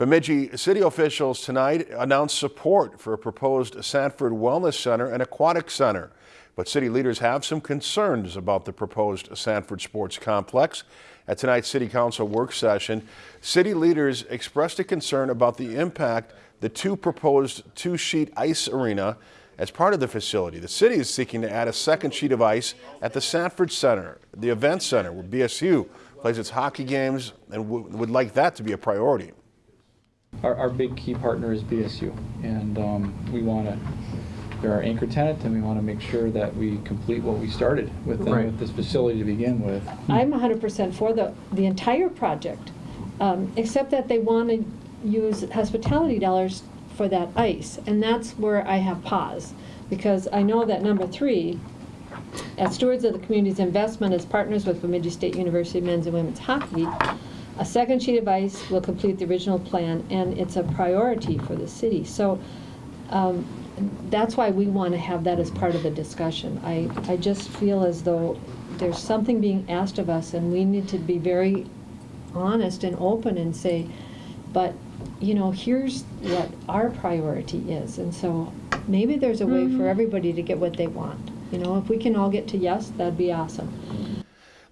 Bemidji city officials tonight announced support for a proposed Sanford Wellness Center and Aquatic Center. But city leaders have some concerns about the proposed Sanford Sports Complex. At tonight's City Council work session, city leaders expressed a concern about the impact the two proposed two-sheet ice arena as part of the facility. The city is seeking to add a second sheet of ice at the Sanford Center, the event center where BSU plays its hockey games and would like that to be a priority. Our, our big key partner is BSU, and um, we want to, they're our anchor tenant, and we want to make sure that we complete what we started with them, Right. with this facility to begin with. I'm 100% for the, the entire project, um, except that they want to use hospitality dollars for that ice. And that's where I have pause, because I know that number three, as stewards of the community's investment as partners with Bemidji State University men's and women's hockey, a second sheet of ice will complete the original plan, and it's a priority for the city. So um, that's why we want to have that as part of the discussion. I, I just feel as though there's something being asked of us, and we need to be very honest and open and say, but, you know, here's what our priority is. And so maybe there's a way for everybody to get what they want. You know, if we can all get to yes, that'd be awesome.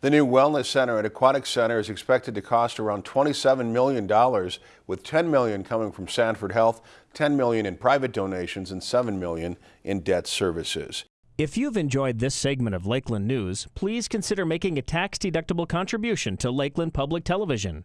The new Wellness Center and Aquatic Center is expected to cost around $27 million, with 10 million coming from Sanford Health, 10 million in private donations, and 7 million in debt services. If you've enjoyed this segment of Lakeland News, please consider making a tax-deductible contribution to Lakeland Public Television.